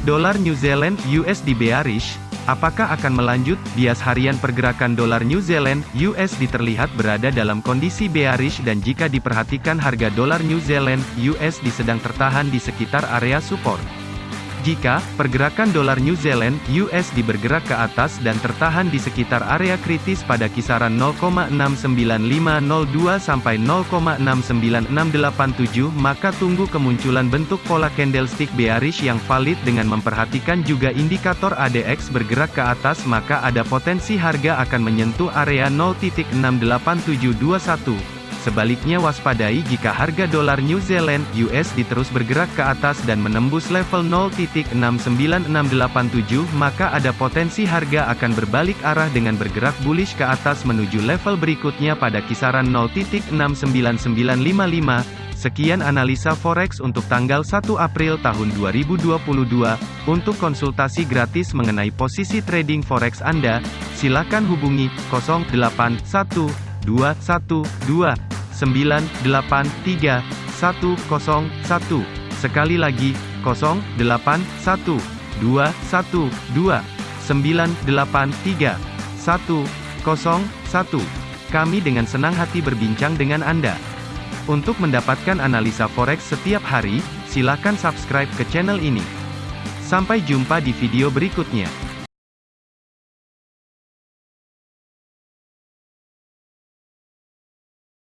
Dolar New Zealand USD bearish, apakah akan melanjut? Bias harian pergerakan dolar New Zealand USD terlihat berada dalam kondisi bearish dan jika diperhatikan harga dolar New Zealand USD sedang tertahan di sekitar area support. Jika pergerakan dolar New Zealand USD bergerak ke atas dan tertahan di sekitar area kritis pada kisaran 0,69502 sampai 0,69687 maka tunggu kemunculan bentuk pola candlestick bearish yang valid dengan memperhatikan juga indikator ADX bergerak ke atas maka ada potensi harga akan menyentuh area 0.68721 Sebaliknya waspadai jika harga dolar New Zealand USD terus bergerak ke atas dan menembus level 0.69687 maka ada potensi harga akan berbalik arah dengan bergerak bullish ke atas menuju level berikutnya pada kisaran 0.69955. Sekian analisa forex untuk tanggal 1 April tahun 2022. Untuk konsultasi gratis mengenai posisi trading forex Anda, silakan hubungi 081212 983 101. Sekali lagi, 081 212 983 101. Kami dengan senang hati berbincang dengan Anda. Untuk mendapatkan analisa forex setiap hari, silakan subscribe ke channel ini. Sampai jumpa di video berikutnya.